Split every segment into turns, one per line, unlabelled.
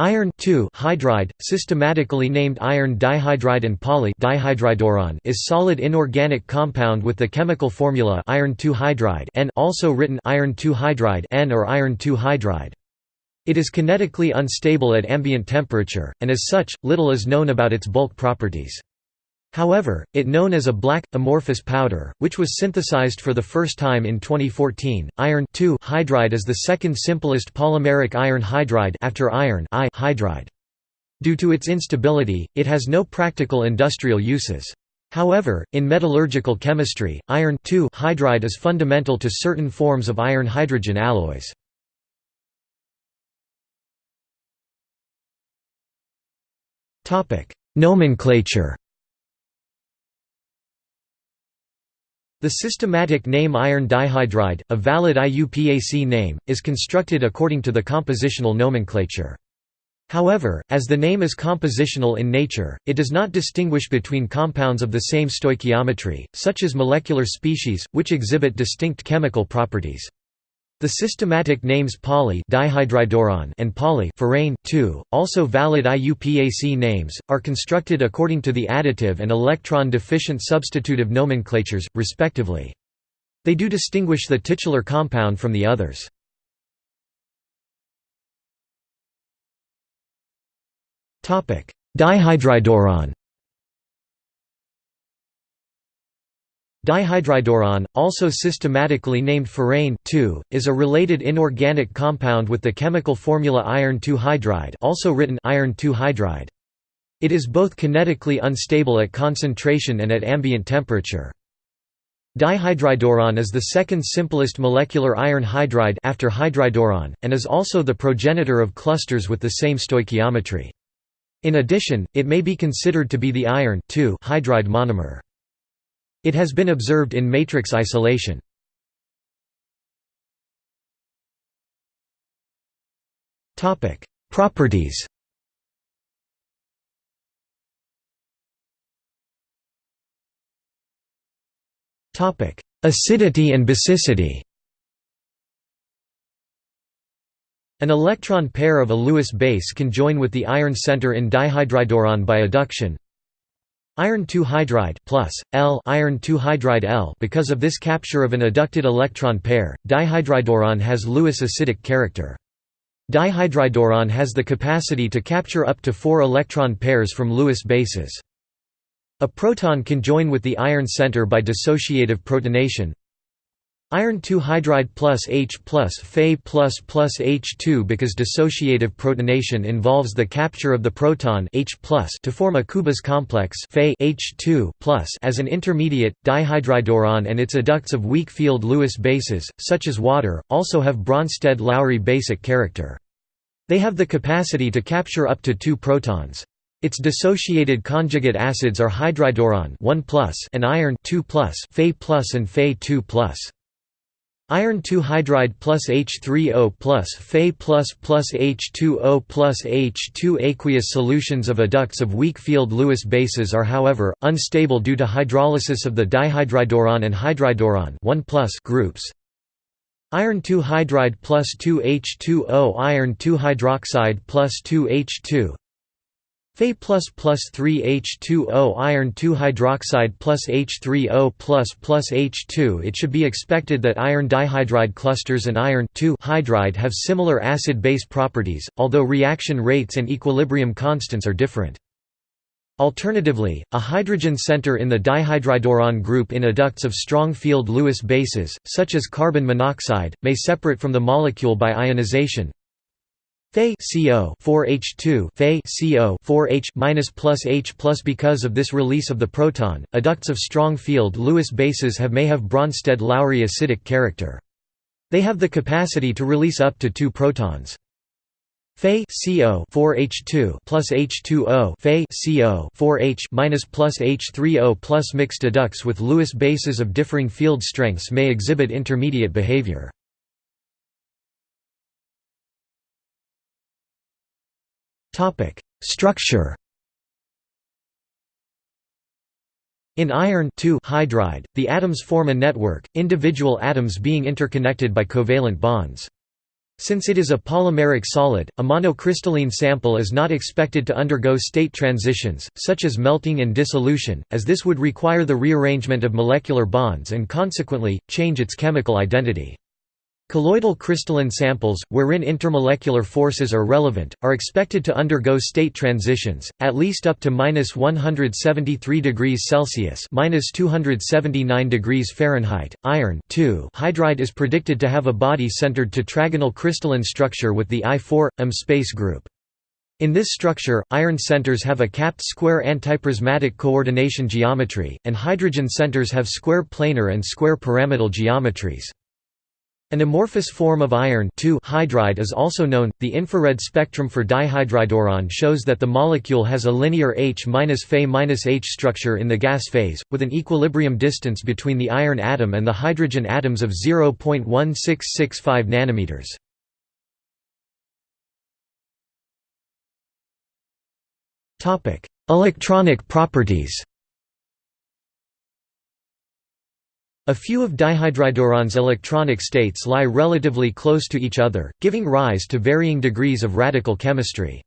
Iron hydride, systematically named iron dihydride and poly dihydridoiron, is solid inorganic compound with the chemical formula iron hydride N also written iron hydride N or iron hydride. It is kinetically unstable at ambient temperature, and as such, little is known about its bulk properties. However, it known as a black, amorphous powder, which was synthesized for the first time in 2014. Iron hydride is the second simplest polymeric iron hydride after iron hydride. Due to its instability, it has no practical industrial uses. However, in metallurgical chemistry, iron hydride is fundamental to certain forms of iron-hydrogen alloys. Nomenclature The systematic name iron dihydride, a valid IUPAC name, is constructed according to the compositional nomenclature. However, as the name is compositional in nature, it does not distinguish between compounds of the same stoichiometry, such as molecular species, which exhibit distinct chemical properties. The systematic names poly and poly also valid IUPAC names, are constructed according to the additive and electron-deficient substitutive nomenclatures, respectively. They do distinguish the titular compound from the others. Dihydridoiron Dihydridoiron, also systematically named ferrane is a related inorganic compound with the chemical formula iron hydride also written iron hydride It is both kinetically unstable at concentration and at ambient temperature. Dihydridoiron is the second simplest molecular iron hydride after hydridoiron, and is also the progenitor of clusters with the same stoichiometry. In addition, it may be considered to be the iron hydride monomer. It has been observed in matrix isolation. Topic: Properties. Topic: Acidity and basicity. An electron pair of a Lewis base can join with the iron center in dihydridoiron by adduction Iron 2 hydride plus L iron 2 hydride L because of this capture of an adducted electron pair, dihydridoiron has Lewis acidic character. Dihydridoiron has the capacity to capture up to four electron pairs from Lewis bases. A proton can join with the iron center by dissociative protonation, Iron 2 hydride plus H plus Fe plus plus H2 because dissociative protonation involves the capture of the proton H plus to form a Kubas complex Fe H2 plus as an intermediate, dihydridoiron and its adducts of weak field Lewis bases, such as water, also have Bronsted-Lowry basic character. They have the capacity to capture up to two protons. Its dissociated conjugate acids are hydridoiron 1 and iron 2 Fe and Fe 2 Iron 2 hydride plus H3O plus Fe plus plus H2O plus H2 aqueous solutions of adducts of weak field Lewis bases are however, unstable due to hydrolysis of the dihydridoiron and hydridoiron 1 groups. Iron 2 hydride plus 2 H2O Iron 2 hydroxide plus 2 H2 Fe plus plus 3 H2O iron 2 hydroxide plus H3O plus plus H2 It should be expected that iron dihydride clusters and iron two hydride have similar acid-base properties, although reaction rates and equilibrium constants are different. Alternatively, a hydrogen center in the dihydridoiron group in adducts of strong field Lewis bases, such as carbon monoxide, may separate from the molecule by ionization, Fe CO 4H2 Fe CO 4H minus plus H plus because of this release of the proton, adducts of strong field Lewis bases have may have Bronsted-Lowry acidic character. They have the capacity to release up to two protons. Fe CO 4H2 plus H2O Fe CO 4H minus plus H3O plus mixed adducts with Lewis bases of differing field strengths may exhibit intermediate behavior. Topic: Structure. In iron hydride, the atoms form a network, individual atoms being interconnected by covalent bonds. Since it is a polymeric solid, a monocrystalline sample is not expected to undergo state transitions, such as melting and dissolution, as this would require the rearrangement of molecular bonds and consequently, change its chemical identity. Colloidal crystalline samples, wherein intermolecular forces are relevant, are expected to undergo state transitions, at least up to minus 173 degrees Celsius minus 279 degrees Fahrenheit. Iron hydride is predicted to have a body-centered tetragonal crystalline structure with the I4M space group. In this structure, iron centers have a capped square antiprismatic coordination geometry, and hydrogen centers have square planar and square pyramidal geometries. An amorphous form of iron hydride is also known. The infrared spectrum for dihydridoiron shows that the molecule has a linear H-Fe-H structure in the gas phase, with an equilibrium distance between the iron atom and the hydrogen atoms of 0.1665 nanometers. Topic: Electronic properties. A few of dihydridoiron's electronic states lie relatively close to each other, giving rise to varying degrees of radical chemistry.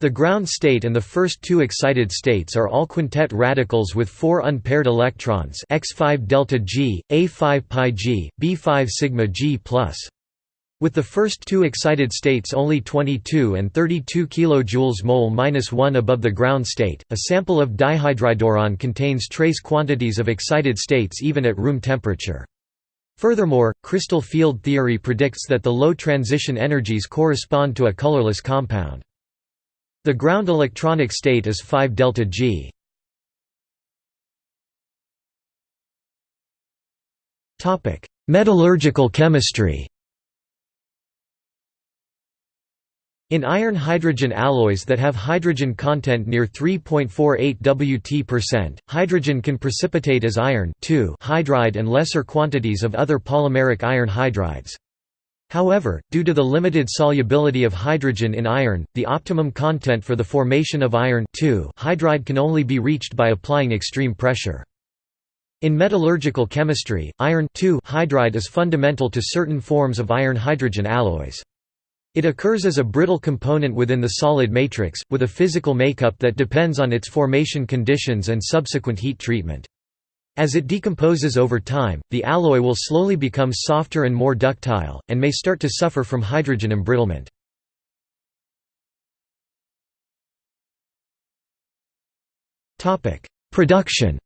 The ground state and the first two excited states are all quintet radicals with four unpaired electrons x5 delta G, A5 pi G, B5 sigma G+. With the first two excited states only 22 and 32 kJ mol-1 above the ground state, a sample of dihydridoiron contains trace quantities of excited states even at room temperature. Furthermore, crystal field theory predicts that the low transition energies correspond to a colorless compound. The ground electronic state is 5 delta G. Metallurgical chemistry In iron-hydrogen alloys that have hydrogen content near 3.48 Wt%, hydrogen can precipitate as iron hydride and lesser quantities of other polymeric iron hydrides. However, due to the limited solubility of hydrogen in iron, the optimum content for the formation of iron hydride can only be reached by applying extreme pressure. In metallurgical chemistry, iron hydride is fundamental to certain forms of iron-hydrogen alloys. It occurs as a brittle component within the solid matrix, with a physical makeup that depends on its formation conditions and subsequent heat treatment. As it decomposes over time, the alloy will slowly become softer and more ductile, and may start to suffer from hydrogen embrittlement. Production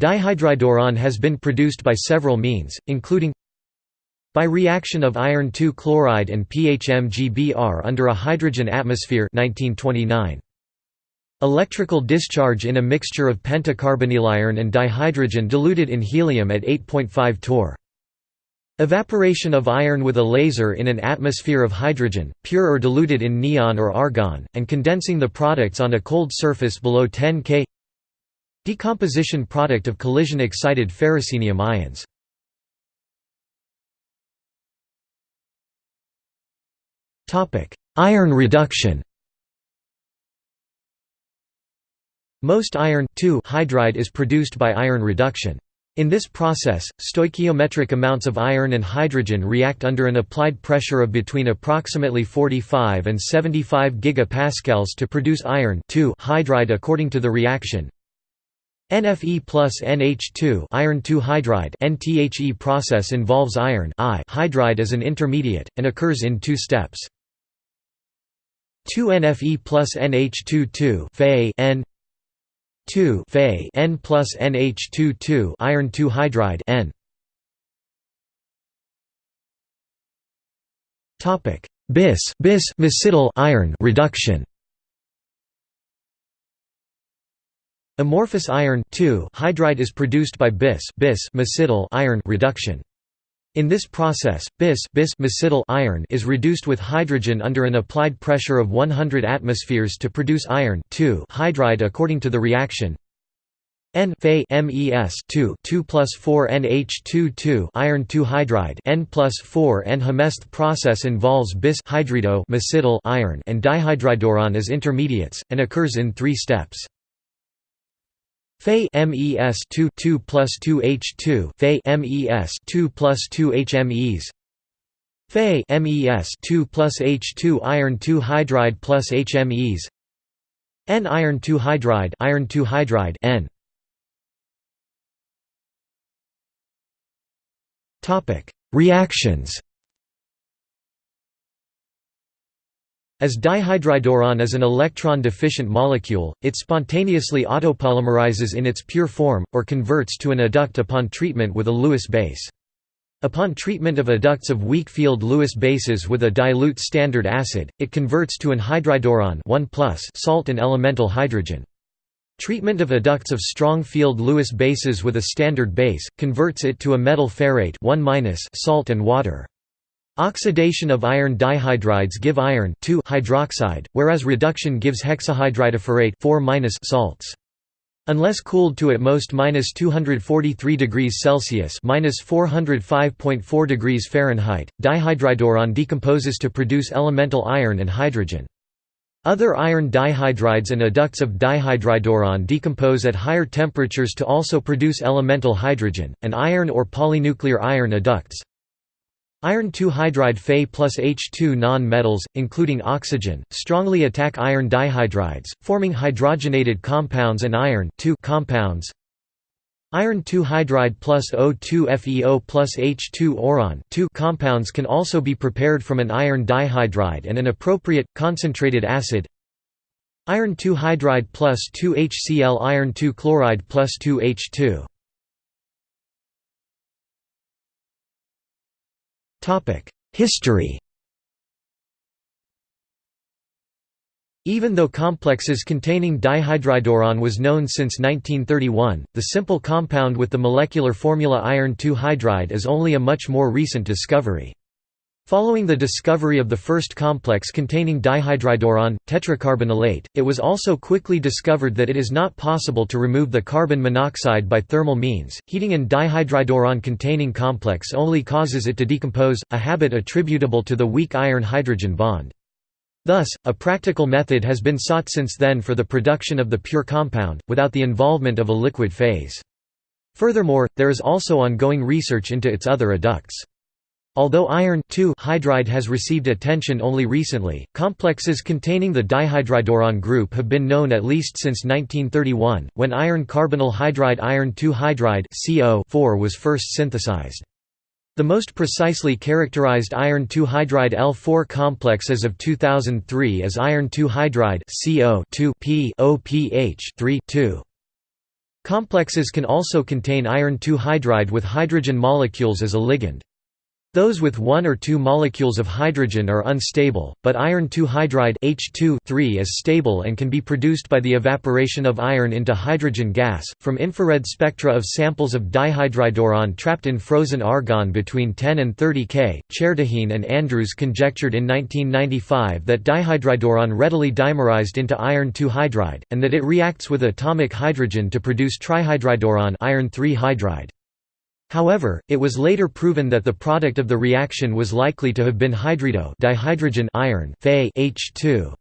Dihydridoiron has been produced by several means, including by reaction of iron 2 chloride and PHMGBr under a hydrogen atmosphere 1929. Electrical discharge in a mixture of pentacarbonyliron and dihydrogen diluted in helium at 8.5 torr. Evaporation of iron with a laser in an atmosphere of hydrogen, pure or diluted in neon or argon, and condensing the products on a cold surface below 10 K Decomposition product of collision-excited ferrocenium ions Iron reduction Most iron hydride is produced by iron reduction. In this process, stoichiometric amounts of iron and hydrogen react under an applied pressure of between approximately 45 and 75 gigapascals to produce iron hydride according to the reaction. NFE plus NH2 iron hydride NTHE process involves iron I hydride as an intermediate, and occurs in two steps. 2 NFE plus NH2 2 Fe N. 2 Fe N plus NH2 2 iron 2 hydride N. Topic. Bis bis mesityl iron reduction. Amorphous iron hydride is produced by bis bis mesityl iron reduction in this process, bis, bis iron is reduced with hydrogen under an applied pressure of 100 atmospheres to produce iron hydride according to the reaction N Fe MES 2 2 plus 4 NH2 2 iron 2 hydride N plus 4 N Hemesth process involves bis hydrido iron and dihydridoiron as intermediates, and occurs in three steps. Fe MES 2 2 plus 2 H2 Fe MES 2 plus 2 HMEs Fe MES 2 plus H2 iron 2 hydride plus HMEs N iron 2 hydride iron 2 hydride N. Topic. Reactions As dihydridoiron is an electron-deficient molecule, it spontaneously autopolymerizes in its pure form, or converts to an adduct upon treatment with a Lewis base. Upon treatment of adducts of weak field Lewis bases with a dilute standard acid, it converts to an hydridoiron salt and elemental hydrogen. Treatment of adducts of strong field Lewis bases with a standard base, converts it to a metal ferrate salt and water. Oxidation of iron dihydrides give iron hydroxide, whereas reduction gives hexahydridoferrate salts. Unless cooled to at most minus 243 degrees Celsius minus 405.4 degrees Fahrenheit, dihydridoiron decomposes to produce elemental iron and hydrogen. Other iron dihydrides and adducts of dihydridoiron decompose at higher temperatures to also produce elemental hydrogen, and iron or polynuclear iron adducts. Iron 2 hydride Fe plus H2 non-metals, including oxygen, strongly attack iron dihydrides, forming hydrogenated compounds and iron compounds. Iron 2 hydride plus O2 FeO plus H2 oron compounds can also be prepared from an iron dihydride and an appropriate, concentrated acid. Iron 2 hydride plus 2 HCl iron 2 chloride plus 2 History Even though complexes containing dihydridoiron was known since 1931, the simple compound with the molecular formula iron 2 hydride is only a much more recent discovery. Following the discovery of the first complex containing dihydridoiron, tetracarbonylate, it was also quickly discovered that it is not possible to remove the carbon monoxide by thermal means. Heating an dihydridoiron containing complex only causes it to decompose, a habit attributable to the weak iron hydrogen bond. Thus, a practical method has been sought since then for the production of the pure compound, without the involvement of a liquid phase. Furthermore, there is also ongoing research into its other adducts. Although iron hydride has received attention only recently, complexes containing the dihydridoiron group have been known at least since 1931, when iron carbonyl hydride iron 2 hydride CO was first synthesized. The most precisely characterized iron 2 hydride L4 complex as of 2003 is iron 2 hydride CO 2 P OPH 3 2. Complexes can also contain iron 2 hydride with hydrogen molecules as a ligand. Those with one or two molecules of hydrogen are unstable, but iron 2 hydride H2 is stable and can be produced by the evaporation of iron into hydrogen gas. From infrared spectra of samples of dihydridoiron trapped in frozen argon between 10 and 30 K, Chertihin and Andrews conjectured in 1995 that dihydridoiron readily dimerized into iron 2 hydride, and that it reacts with atomic hydrogen to produce trihydridoiron iron 3 hydride. However, it was later proven that the product of the reaction was likely to have been hydrido dihydrogen iron Fe H2.